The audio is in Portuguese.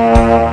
Música